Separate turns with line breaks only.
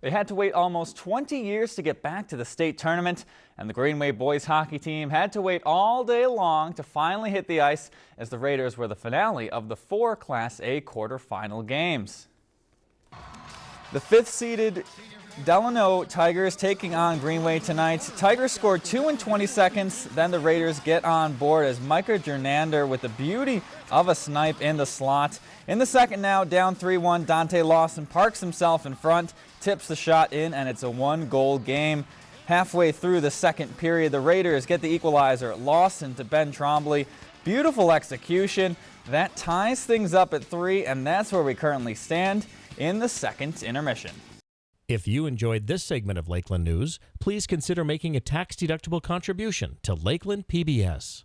They had to wait almost 20 years to get back to the state tournament, and the Greenway boys hockey team had to wait all day long to finally hit the ice as the Raiders were the finale of the four Class A quarterfinal games. The fifth-seeded Delano Tigers taking on Greenway tonight. Tigers scored 2 in 20 seconds, then the Raiders get on board as Micah Jernander with the beauty of a snipe in the slot. In the second now, down 3-1, Dante Lawson parks himself in front, tips the shot in, and it's a one-goal game. Halfway through the second period, the Raiders get the equalizer. Lawson to Ben Trombley. Beautiful execution. That ties things up at three, and that's where we currently stand in the second intermission.
If you enjoyed this segment of Lakeland News, please consider making a tax-deductible contribution to Lakeland PBS.